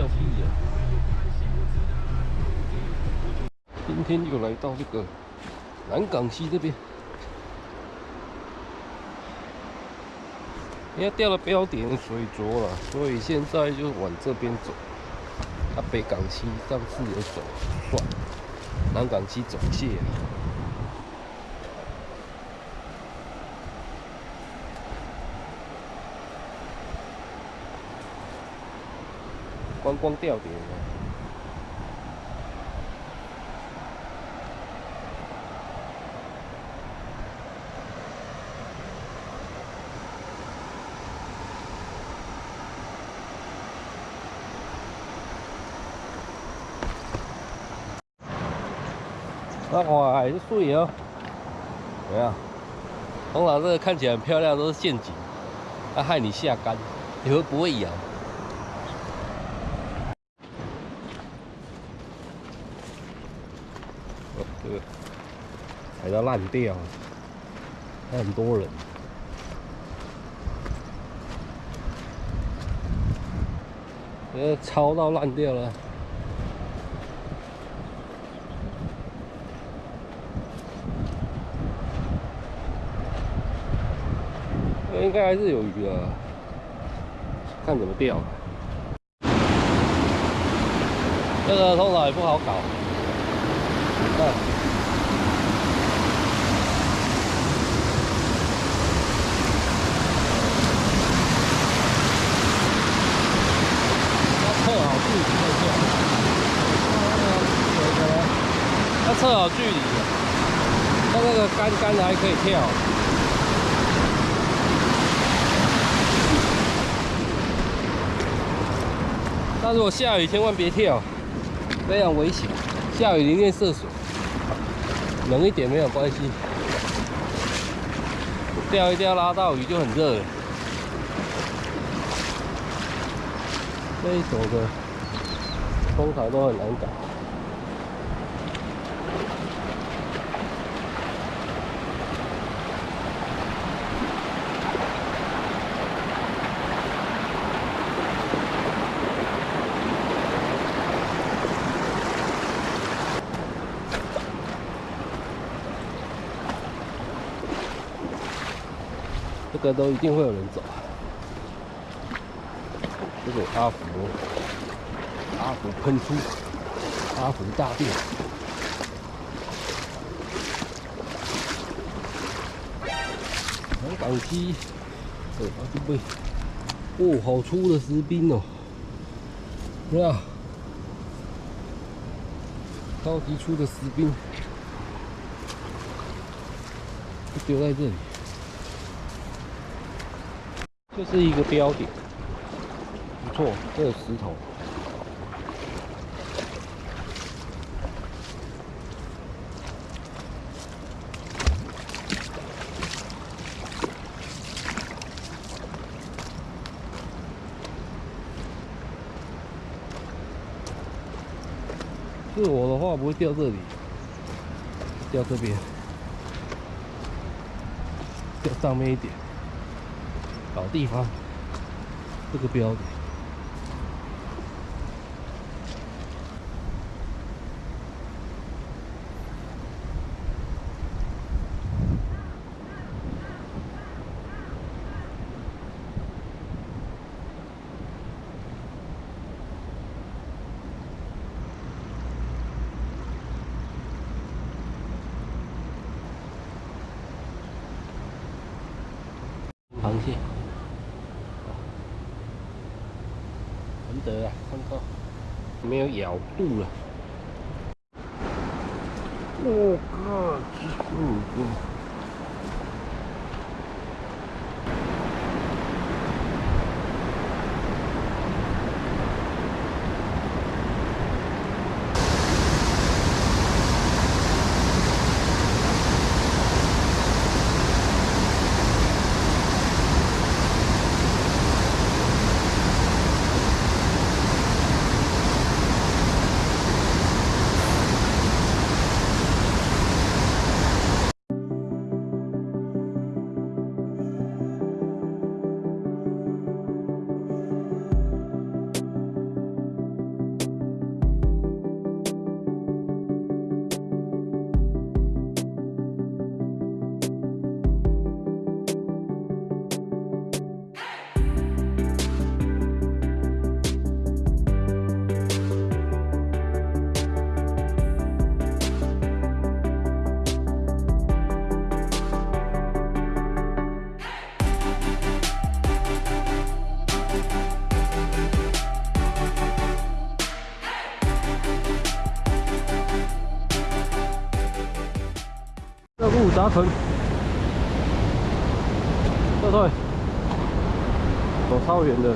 掉屁呀！今天又来到这个南港溪这边，因为掉了标点水浊了，所以现在就往这边走。啊，北港溪上次有走算，南港溪走谢。光钓点。那花还是水哦，怎么样？通常这个看起来很漂亮，都是陷阱，它害你下竿，你会不会咬？踩到烂掉，还很多人，呃，超到烂掉了。应该还是有鱼的，看怎么钓。这个通常也不好搞，看。要测好距离，它那个杆杆还可以跳。但是我下雨千万别跳，非常危险。下雨宁愿涉水，冷一点没有关系。钓一钓拉到鱼就很热了。这一种的通常都很难搞。个都一定会有人走。这个阿福，阿福喷出，阿福大便。南港溪，哦，这边，哦，好粗的石冰哦，是吧？超级粗的石冰，丢在这里。这是一个标点，不错，这有石头。是我的话，不会掉这里，掉这边，掉上面一点。老地方，这个标的。螃蟹。难得啊，看到没有咬住了。我靠！嗯嗯。gió thổi thôi thôi Còn sau hiện rồi.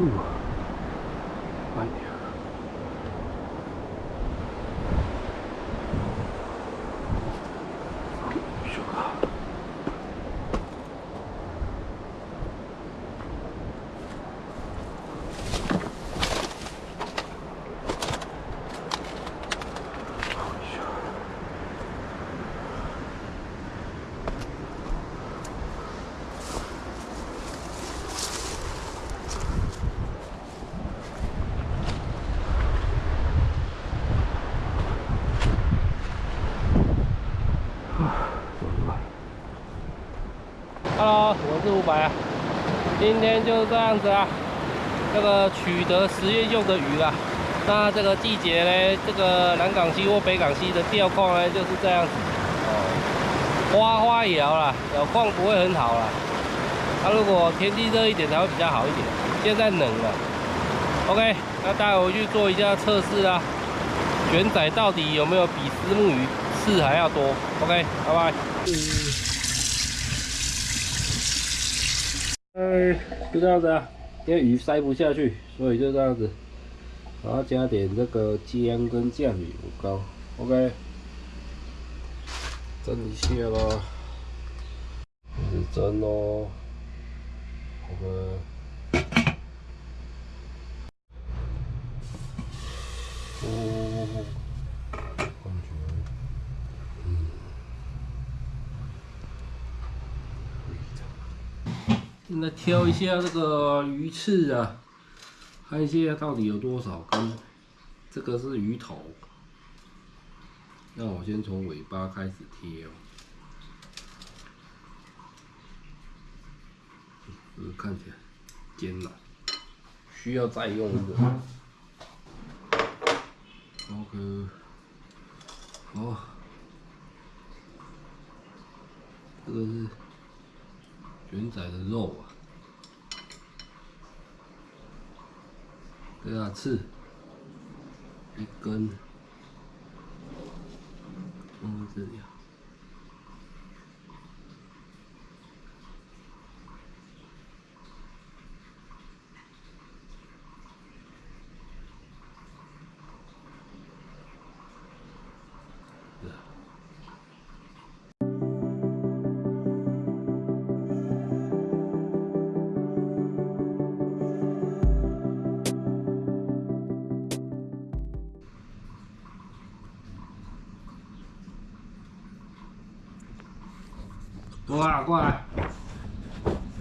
路啊，慢点。去吧。Hello，我是伍佰啊。今天就是这样子啊，这个取得实验用的鱼啦。那这个季节呢，这个南港溪或北港溪的钓况呢就是这样子。哦，花花也摇啦，有况不会很好啦。那如果天气热一点才会比较好一点。现在冷了。OK，那待会回去做一下测试啊。卷仔到底有没有比丝木鱼刺还要多？OK，拜拜。就这样子啊，因为鱼塞不下去，所以就这样子，然后加点这个姜跟酱油膏，OK，蒸一下吧，开始蒸喽，OK，现在挑一下这个鱼刺啊，看一下到底有多少根。这个是鱼头，那我先从尾巴开始贴哦。这个看起来尖了，需要再用一个。OK，好，这个是。卷仔的肉啊，给它，刺一根，放在这里啊。过来，过来，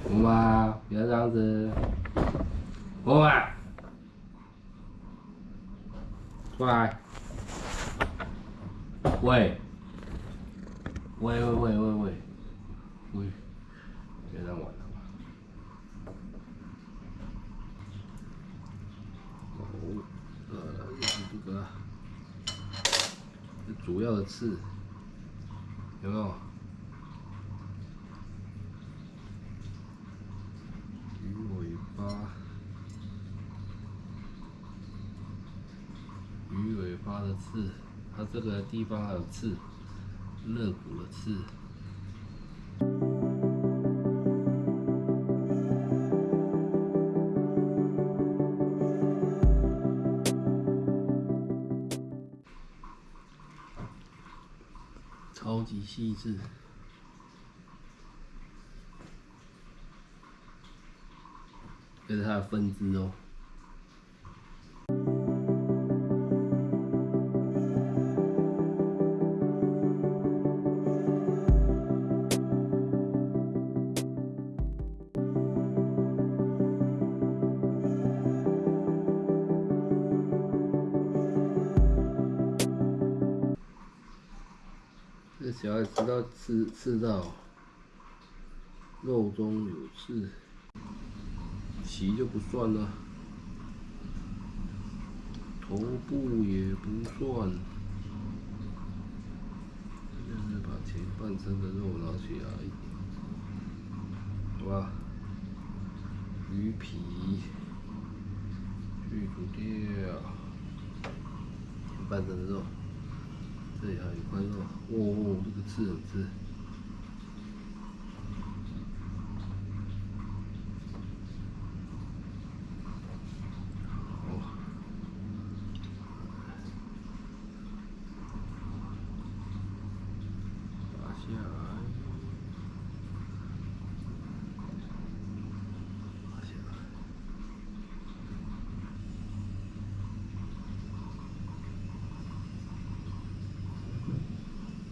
红妈，别这样子，过来，过来，喂，喂喂喂喂喂，喂，别让我了吧。哦，呃，就是这个，主要的刺，有没有？鱼尾巴的刺，它这个地方还有刺，肋骨的刺。超级细致，这是它的分支哦。吃吃到肉中有刺，鳍就不算了，头部也不算，就是把前半身的肉拿起来，好吧？鱼皮去除掉，前半身的肉。这里还有一块肉，哦，这个刺很刺。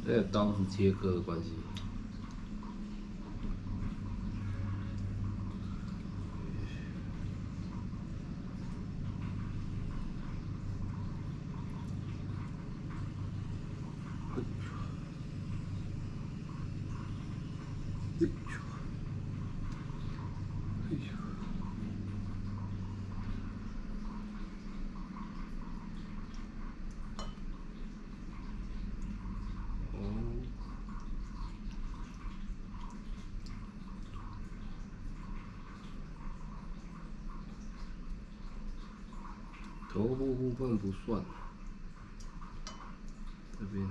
这个刀是切割的关系。头部部分不算，这边。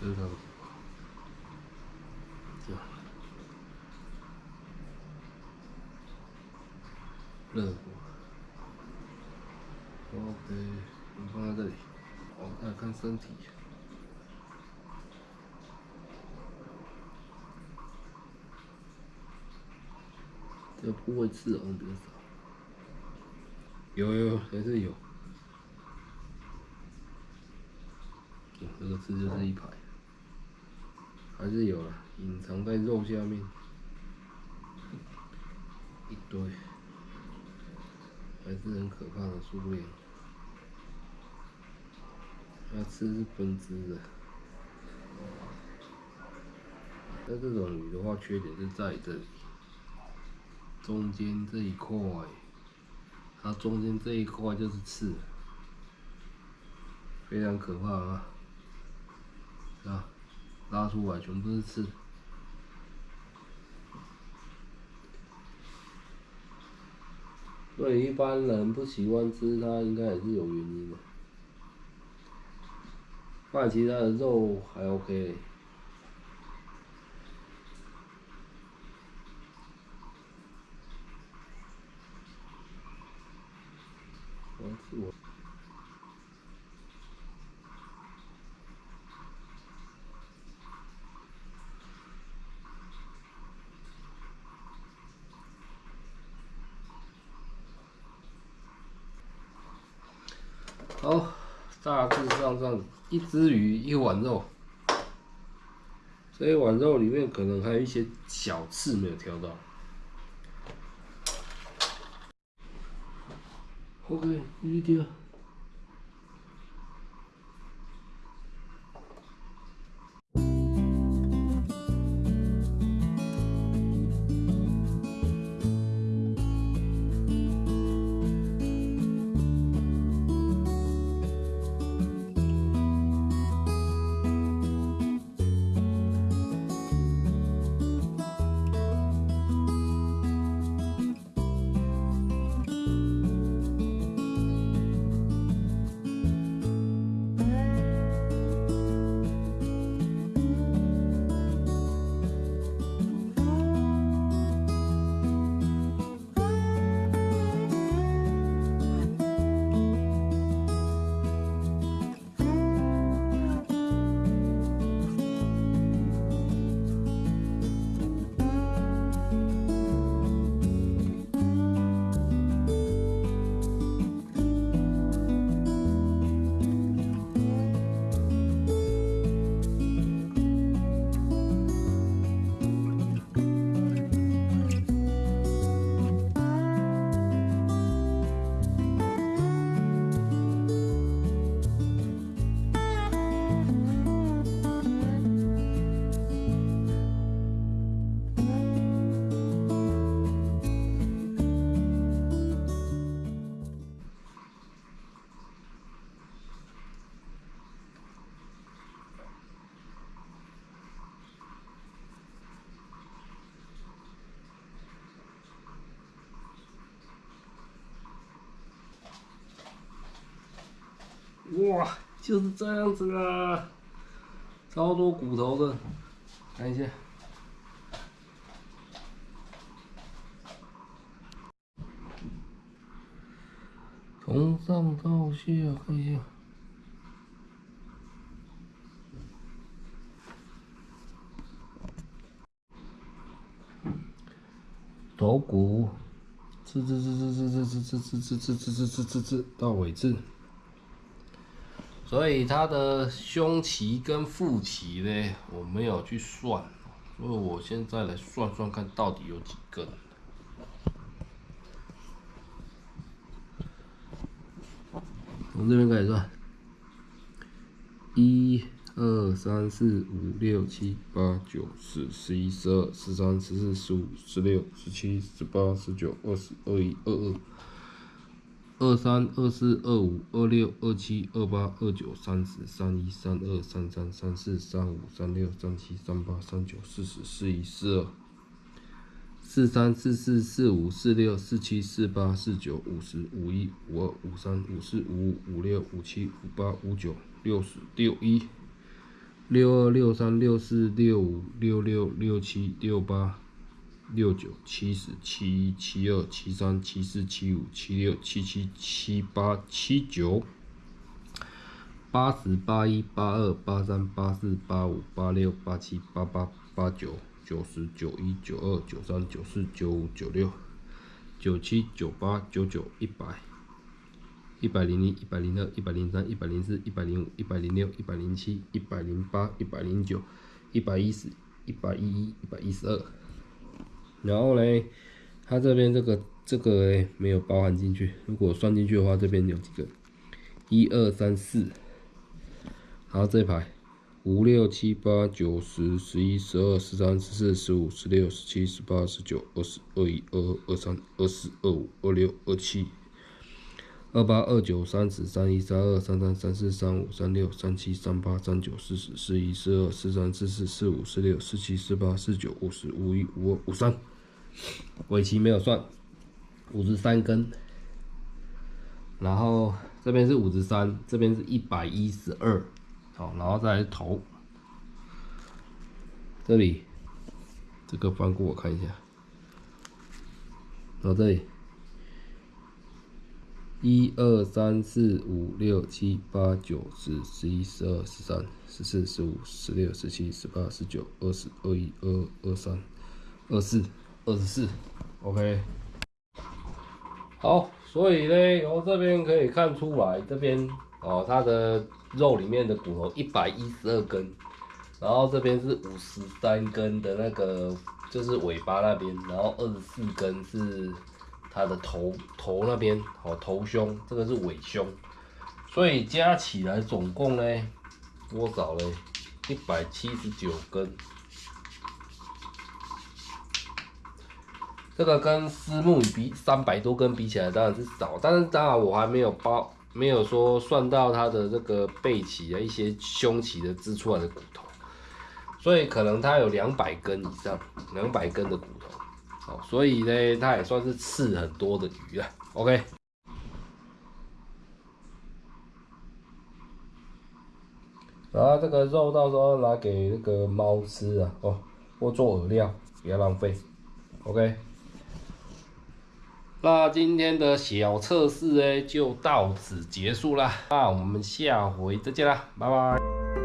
这个。热火，OK，你放在这里。我看看身体，这部位刺好像比较少，有有还是有，这个刺就是一排，还是有了，隐藏在肉下面，一堆。还是很可怕的数量，它刺是分支的。但这种鱼的话，缺点是在这里，中间这一块，它中间这一块就是刺，非常可怕啊！啊，拉出来全部是刺。对一般人不喜欢吃它，应该也是有原因的。但其他的肉还 OK。我好，大致上这样，一只鱼一碗肉，这一碗肉里面可能还有一些小刺没有挑到。OK，继续挑。哇，就是这样子啊，超多骨头的，看一下。从上到下看一下，头骨，吃吃吃吃吃吃吃吃吃吃吃吃吃吃吃到尾字，所以它的胸鳍跟腹鳍呢，我没有去算，所以我现在来算算看到底有几根。从这边开始算，一、二、三、四、五、六、七、八、九、十、十一、十二、十三、十四、十五、十六、十七、十八、十九、二十、二一、二二、二三、二四、二五、二六、二七、二八、二九、三十、三一、三二、三三、三四、三五、三六、三七、三八、三九、四十、四一、四二。四三四四四五四六四七四八四九五十五一五二五三五四五五五六五七五八五九六十六一六二六三六四六五六六六七六八六九七十七一七二七三七四七五七六七七七八七九八十八一八二八三八四八五八六八七八八八九。九十九一九二九三九四九五九六九七九八九九一百一百零一一百零二一百零三一百零四一百零五一百零六一百零七一百零八一百零九一百一十一百一一一百一十二。然后嘞，它这边这个这个没有包含进去，如果算进去的话，这边有几个？一二三四，然后这一排。五六七八九十十一十二十三十四十五十六十七十八十九二十二一二二二三二四二五二六二七二八二九三十三一三二三三三四三五三六三七三八三九四十四一四二四三四四四五四六四七四八四九五十五一五二五三，尾鳍没有算，五十三根，然后这边是五十三，这边是一百一十二。好，然后再来头，这里这个翻过我看一下，然后这里一二三四五六七八九十十一十二十三十四十五十六十七十八十九二十二一二二三二四。二十四，OK。好，所以呢，由这边可以看出来，这边哦，它的。肉里面的骨头一百一十二根，然后这边是五十三根的那个，就是尾巴那边，然后二十四根是它的头头那边，哦头胸，这个是尾胸，所以加起来总共呢多少呢？一百七十九根，这个跟丝木比三百多根比起来当然是少，但是当然我还没有包。没有说算到它的这个背鳍啊，一些胸鳍的支出来的骨头，所以可能它有两百根以上，两百根的骨头，好，所以呢，它也算是刺很多的鱼了。OK，然后这个肉到时候拿给那个猫吃啊，哦，或做饵料，不要浪费。OK。那今天的小测试呢，就到此结束啦。那我们下回再见啦，拜拜。